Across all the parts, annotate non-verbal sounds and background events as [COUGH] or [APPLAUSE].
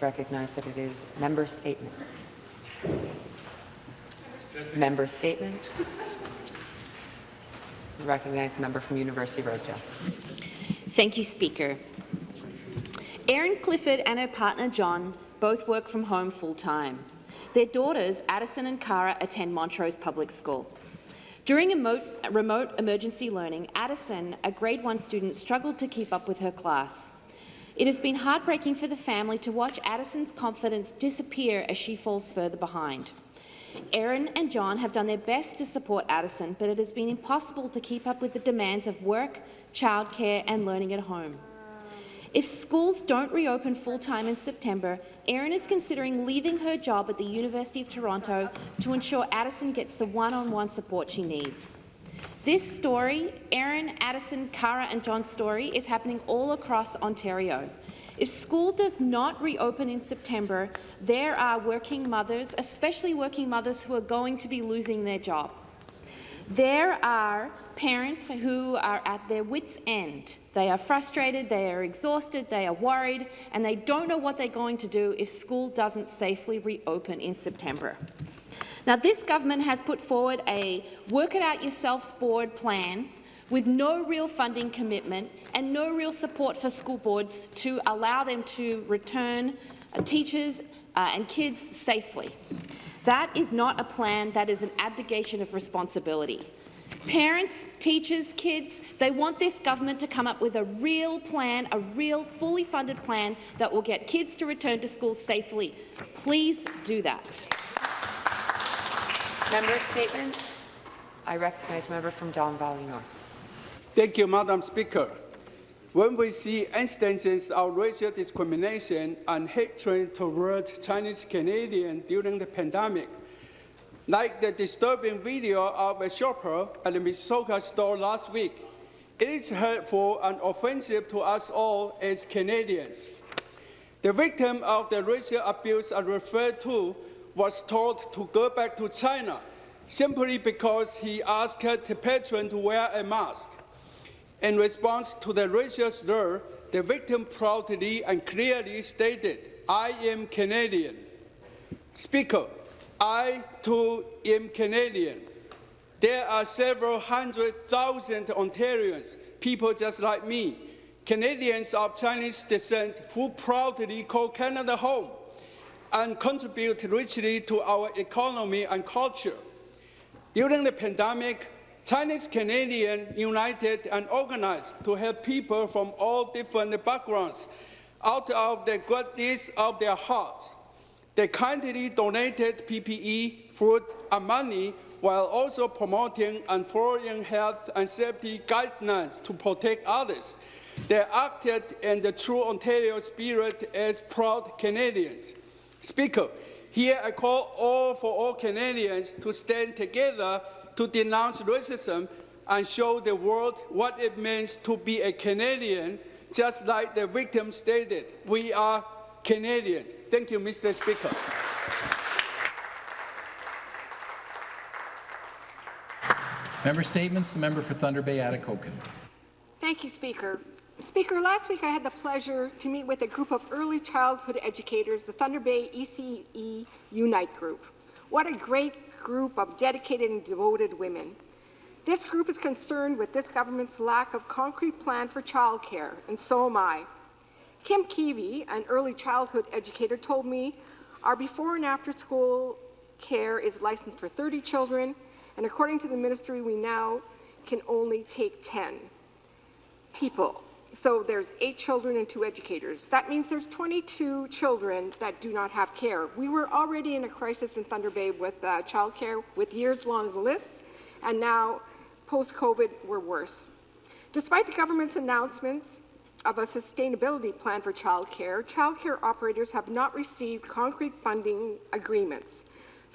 recognize that it is member statements. Member statements. recognize the member from University of Rosedale. Thank you, Speaker. Erin Clifford and her partner John both work from home full-time. Their daughters, Addison and Cara, attend Montrose Public School. During remote emergency learning, Addison, a grade 1 student, struggled to keep up with her class. It has been heartbreaking for the family to watch Addison's confidence disappear as she falls further behind. Erin and John have done their best to support Addison, but it has been impossible to keep up with the demands of work, childcare and learning at home. If schools don't reopen full-time in September, Erin is considering leaving her job at the University of Toronto to ensure Addison gets the one-on-one -on -one support she needs. This story, Erin, Addison, Cara and John's story, is happening all across Ontario. If school does not reopen in September, there are working mothers, especially working mothers who are going to be losing their job. There are parents who are at their wits' end. They are frustrated, they are exhausted, they are worried, and they don't know what they're going to do if school doesn't safely reopen in September. Now, this government has put forward a work-it-out-yourselves board plan with no real funding commitment and no real support for school boards to allow them to return uh, teachers uh, and kids safely. That is not a plan, that is an abdication of responsibility. Parents, teachers, kids, they want this government to come up with a real plan, a real fully funded plan that will get kids to return to school safely. Please do that. Member statements. I recognize member from Don Valley North. Thank you, Madam Speaker. When we see instances of racial discrimination and hatred toward Chinese Canadians during the pandemic, like the disturbing video of a shopper at the Mississauga store last week, it is hurtful and offensive to us all as Canadians. The victim of the racial abuse are referred to was told to go back to China simply because he asked the patron to wear a mask. In response to the racial slur, the victim proudly and clearly stated, I am Canadian. Speaker, I too am Canadian. There are several hundred thousand Ontarians, people just like me, Canadians of Chinese descent who proudly call Canada home and contribute richly to our economy and culture. During the pandemic, Chinese Canadians united and organized to help people from all different backgrounds out of the goodness of their hearts. They kindly donated PPE, food, and money while also promoting and following health and safety guidelines to protect others. They acted in the true Ontario spirit as proud Canadians. Speaker, here I call all for all Canadians to stand together to denounce racism and show the world what it means to be a Canadian, just like the victim stated. We are Canadian. Thank you, Mr. Speaker. Member Statements. The member for Thunder Bay, Atikokan. Thank you, Speaker. Speaker, last week I had the pleasure to meet with a group of early childhood educators, the Thunder Bay ECE Unite Group. What a great group of dedicated and devoted women. This group is concerned with this government's lack of concrete plan for childcare, and so am I. Kim Keevy, an early childhood educator, told me our before and after school care is licensed for 30 children, and according to the ministry, we now can only take 10 people so there's eight children and two educators. That means there's 22 children that do not have care. We were already in a crisis in Thunder Bay with uh, childcare with years-long lists, and now post-COVID we're worse. Despite the government's announcements of a sustainability plan for childcare, childcare operators have not received concrete funding agreements.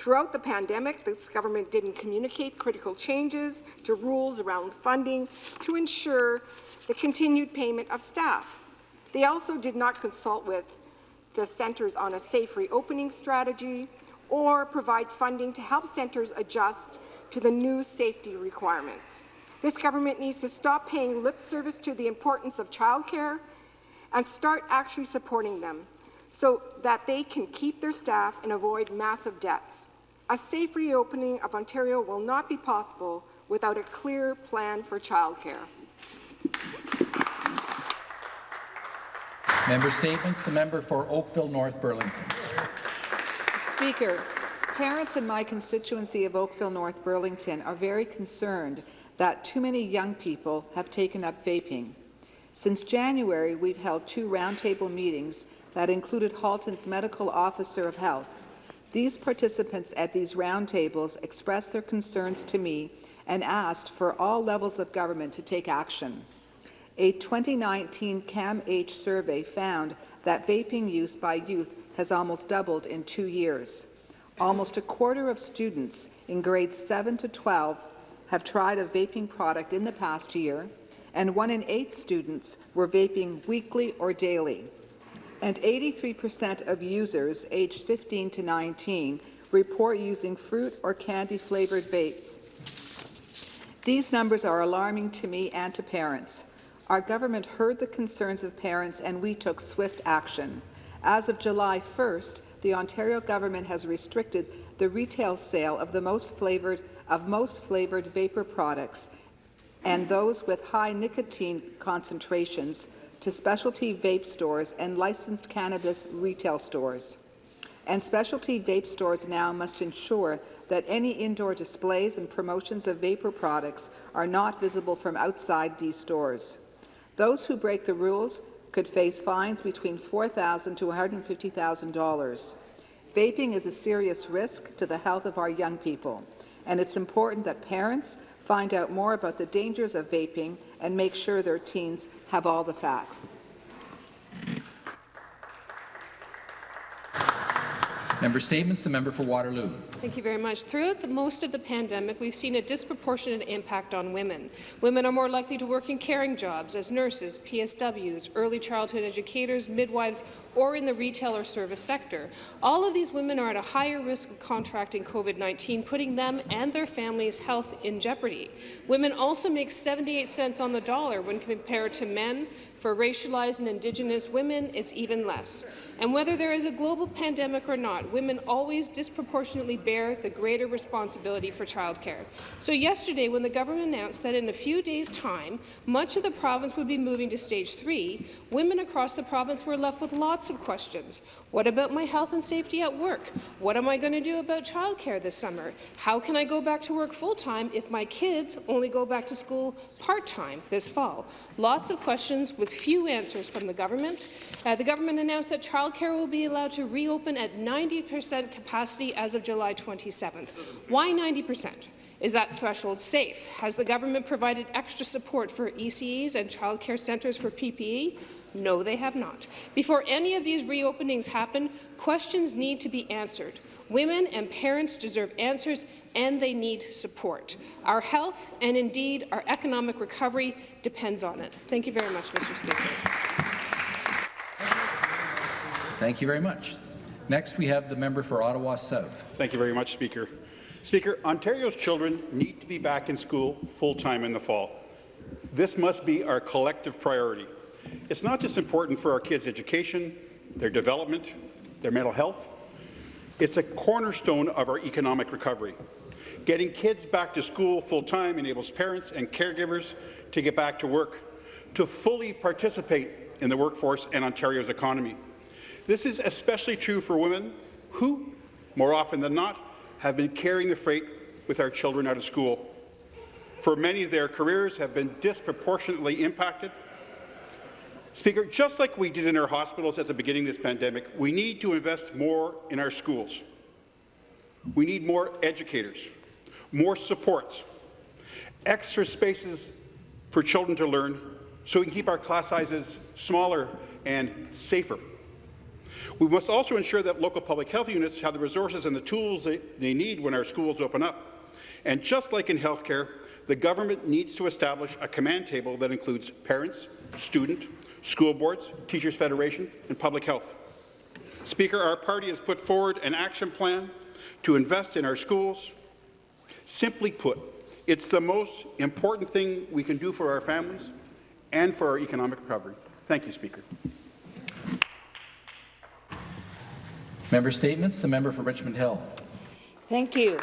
Throughout the pandemic, this government didn't communicate critical changes to rules around funding to ensure the continued payment of staff. They also did not consult with the centres on a safe reopening strategy or provide funding to help centres adjust to the new safety requirements. This government needs to stop paying lip service to the importance of childcare and start actually supporting them. so that they can keep their staff and avoid massive debts. A safe reopening of Ontario will not be possible without a clear plan for childcare. Member statements. The member for Oakville North Burlington. Speaker, parents in my constituency of Oakville North Burlington are very concerned that too many young people have taken up vaping. Since January, we've held two roundtable meetings that included Halton's Medical Officer of Health. These participants at these roundtables expressed their concerns to me and asked for all levels of government to take action. A 2019 CAMH survey found that vaping use by youth has almost doubled in two years. Almost a quarter of students in grades 7 to 12 have tried a vaping product in the past year, and one in eight students were vaping weekly or daily. And 83% of users aged 15 to 19 report using fruit or candy-flavored vapes. These numbers are alarming to me and to parents. Our government heard the concerns of parents and we took swift action. As of July 1st, the Ontario government has restricted the retail sale of the most flavored of most flavored vapor products and those with high nicotine concentrations to specialty vape stores and licensed cannabis retail stores. And specialty vape stores now must ensure that any indoor displays and promotions of vapor products are not visible from outside these stores. Those who break the rules could face fines between $4,000 to $150,000. Vaping is a serious risk to the health of our young people, and it's important that parents find out more about the dangers of vaping and make sure their teens have all the facts. Member statements. The member for Waterloo. Thank you very much. Throughout the, most of the pandemic, we've seen a disproportionate impact on women. Women are more likely to work in caring jobs as nurses, PSWs, early childhood educators, midwives, or in the retail or service sector. All of these women are at a higher risk of contracting COVID-19, putting them and their families' health in jeopardy. Women also make 78 cents on the dollar when compared to men. For racialized and Indigenous women, it's even less. And whether there is a global pandemic or not, women always disproportionately bear the greater responsibility for childcare. So yesterday, when the government announced that in a few days' time, much of the province would be moving to stage three, women across the province were left with lots of questions. What about my health and safety at work? What am I going to do about childcare this summer? How can I go back to work full-time if my kids only go back to school part-time this fall? Lots of questions with few answers from the government. Uh, the government announced that childcare will be allowed to reopen at 90 percent capacity as of July 27th. Why 90 percent? Is that threshold safe? Has the government provided extra support for ECEs and childcare centres for PPE? No, they have not. Before any of these reopenings happen, questions need to be answered. Women and parents deserve answers and they need support. Our health and indeed our economic recovery depends on it. Thank you very much, Mr. Speaker. Thank you very much. Next, we have the member for Ottawa South. Thank you very much, Speaker. Speaker, Ontario's children need to be back in school full-time in the fall. This must be our collective priority. It's not just important for our kids' education, their development, their mental health. It's a cornerstone of our economic recovery. Getting kids back to school full-time enables parents and caregivers to get back to work, to fully participate in the workforce and Ontario's economy. This is especially true for women who, more often than not, have been carrying the freight with our children out of school. For many, their careers have been disproportionately impacted. Speaker, just like we did in our hospitals at the beginning of this pandemic, we need to invest more in our schools. We need more educators, more supports, extra spaces for children to learn so we can keep our class sizes smaller and safer. We must also ensure that local public health units have the resources and the tools they, they need when our schools open up. And just like in healthcare, the government needs to establish a command table that includes parents, student, school boards, teachers' federation, and public health. Speaker, our party has put forward an action plan to invest in our schools. Simply put, it's the most important thing we can do for our families and for our economic recovery. Thank you, Speaker. Member Statements, the member for Richmond Hill. Thank you.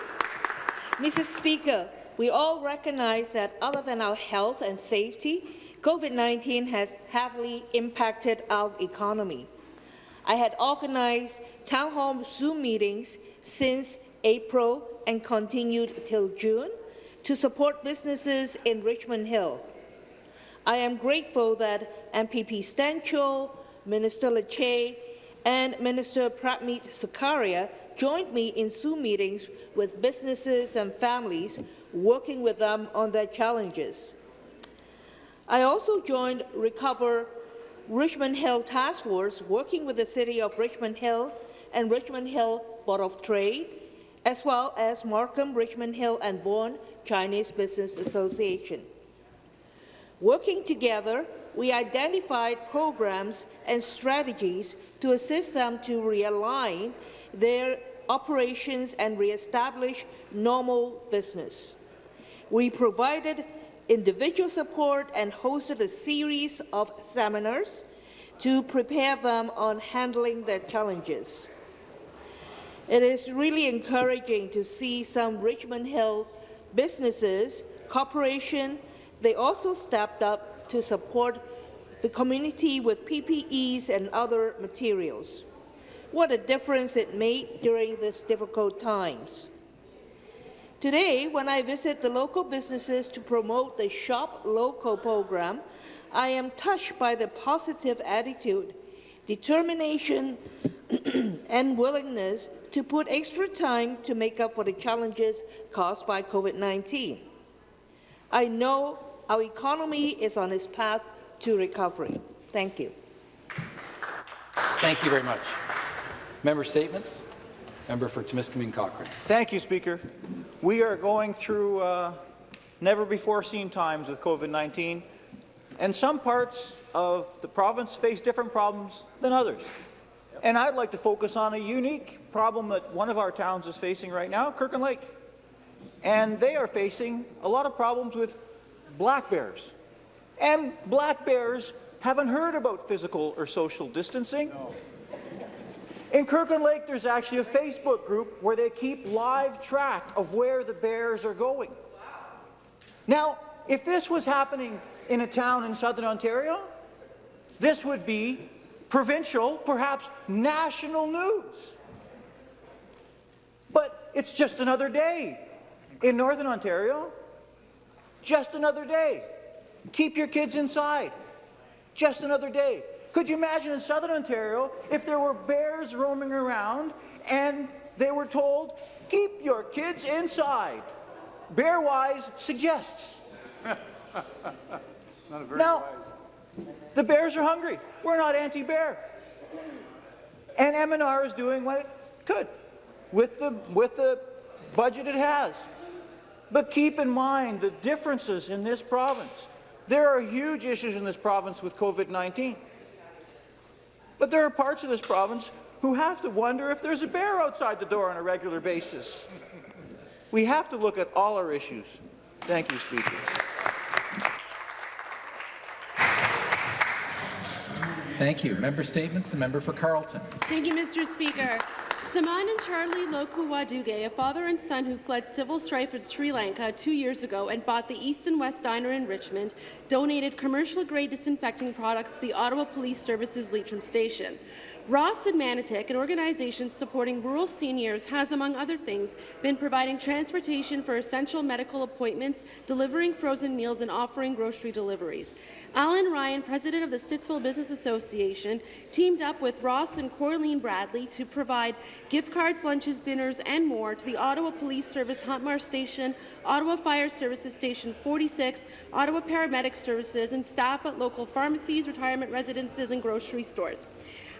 Mr. Speaker, we all recognize that other than our health and safety, COVID-19 has heavily impacted our economy. I had organized town hall Zoom meetings since April and continued till June to support businesses in Richmond Hill. I am grateful that MPP Stan Cho, Minister Lecce, and Minister Prabmeet Sarkaria joined me in Zoom meetings with businesses and families, working with them on their challenges. I also joined Recover Richmond Hill Task Force, working with the City of Richmond Hill and Richmond Hill Board of Trade, as well as Markham, Richmond Hill and Vaughan Chinese Business Association. Working together, we identified programs and strategies to assist them to realign their operations and reestablish normal business. We provided individual support and hosted a series of seminars to prepare them on handling their challenges. It is really encouraging to see some Richmond Hill businesses, corporations, they also stepped up to support the community with PPEs and other materials. What a difference it made during these difficult times. Today, when I visit the local businesses to promote the Shop Local program, I am touched by the positive attitude, determination, [CLEARS THROAT] and willingness to put extra time to make up for the challenges caused by COVID-19. I know our economy is on its path to recovery. Thank you. Thank you very much. Member Statements. Member for Timiskaming Cochrane. Thank you, Speaker. We are going through uh, never-before-seen times with COVID-19, and some parts of the province face different problems than others. And I'd like to focus on a unique problem that one of our towns is facing right now, Kirkland Lake. And they are facing a lot of problems with black bears. And black bears haven't heard about physical or social distancing. No. In Kirkland Lake, there's actually a Facebook group where they keep live track of where the bears are going. Now, if this was happening in a town in southern Ontario, this would be provincial, perhaps national news. But it's just another day in northern Ontario. Just another day. Keep your kids inside. Just another day. Could you imagine in southern Ontario if there were bears roaming around and they were told, keep your kids inside? Bearwise suggests. [LAUGHS] now, wise. the bears are hungry. We're not anti-bear. And MNR is doing what it could with the, with the budget it has. But keep in mind the differences in this province. There are huge issues in this province with COVID-19. But there are parts of this province who have to wonder if there's a bear outside the door on a regular basis. We have to look at all our issues. Thank you, Speaker. Thank you. Member Statements. The member for Carleton. Thank you, Mr. Speaker. Saman and Charlie Loku Waduge, a father and son who fled civil strife in Sri Lanka two years ago and bought the East and West Diner in Richmond, donated commercial-grade disinfecting products to the Ottawa Police Services Leitrim Station. Ross and Manotick, an organization supporting rural seniors, has, among other things, been providing transportation for essential medical appointments, delivering frozen meals, and offering grocery deliveries. Alan Ryan, president of the Stittsville Business Association, teamed up with Ross and Corleen Bradley to provide gift cards, lunches, dinners, and more to the Ottawa Police Service Huntmar Station, Ottawa Fire Services Station 46, Ottawa Paramedic Services, and staff at local pharmacies, retirement residences, and grocery stores.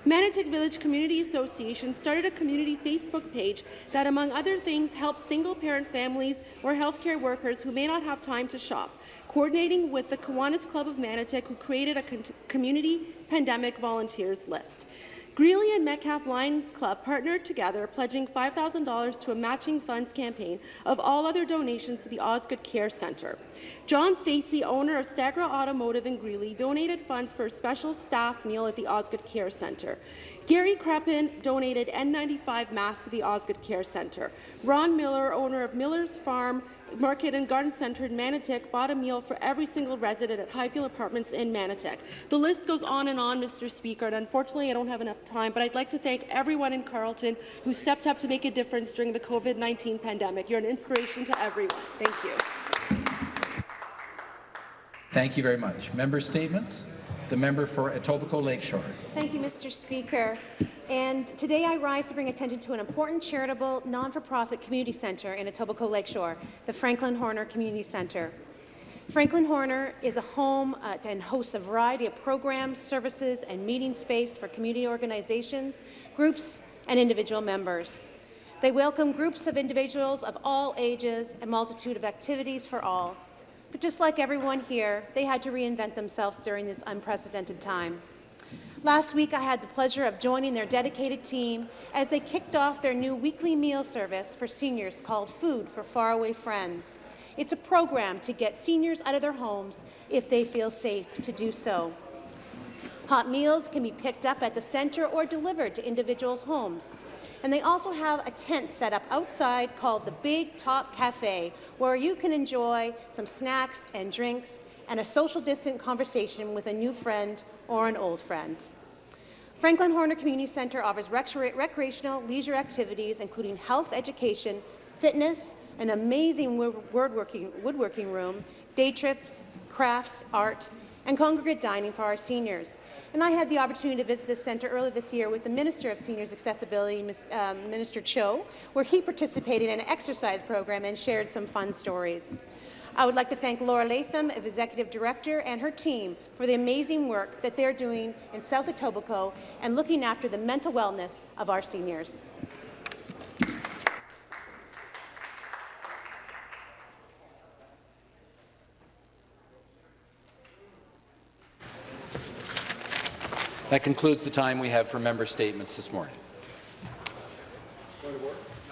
Manotick Village Community Association started a community Facebook page that, among other things, helps single-parent families or healthcare workers who may not have time to shop, coordinating with the Kiwanis Club of Manotick, who created a community pandemic volunteers list. Greeley and Metcalf Lions Club partnered together, pledging $5,000 to a matching funds campaign of all other donations to the Osgoode Care Centre. John Stacey, owner of Stegra Automotive in Greeley, donated funds for a special staff meal at the Osgoode Care Centre. Gary Creppin donated N95 masks to the Osgoode Care Centre. Ron Miller, owner of Miller's Farm Market and Garden Centre in Manotick, bought a meal for every single resident at Highfield Apartments in Manotick. The list goes on and on, Mr. Speaker, and unfortunately I don't have enough time, but I'd like to thank everyone in Carleton who stepped up to make a difference during the COVID-19 pandemic. You're an inspiration to everyone. Thank you. Thank you very much. Member statements. The member for Etobicoke Lakeshore. Thank you, Mr. Speaker. And today I rise to bring attention to an important charitable, non-for-profit community centre in Etobicoke Lakeshore, the Franklin Horner Community Centre. Franklin Horner is a home uh, and hosts a variety of programs, services, and meeting space for community organizations, groups, and individual members. They welcome groups of individuals of all ages, a multitude of activities for all. But just like everyone here, they had to reinvent themselves during this unprecedented time. Last week, I had the pleasure of joining their dedicated team as they kicked off their new weekly meal service for seniors called Food for Faraway Friends. It's a program to get seniors out of their homes if they feel safe to do so. Hot meals can be picked up at the centre or delivered to individuals' homes. And they also have a tent set up outside called the Big Top Cafe, where you can enjoy some snacks and drinks and a social distant conversation with a new friend or an old friend. Franklin Horner Community Centre offers recre recreational leisure activities, including health education, fitness, an amazing woodworking room, day trips, crafts, art, and congregate dining for our seniors. And I had the opportunity to visit this centre earlier this year with the Minister of Seniors Accessibility, um, Minister Cho, where he participated in an exercise program and shared some fun stories. I would like to thank Laura Latham, Executive Director, and her team for the amazing work that they're doing in South Etobicoke and looking after the mental wellness of our seniors. That concludes the time we have for member statements this morning.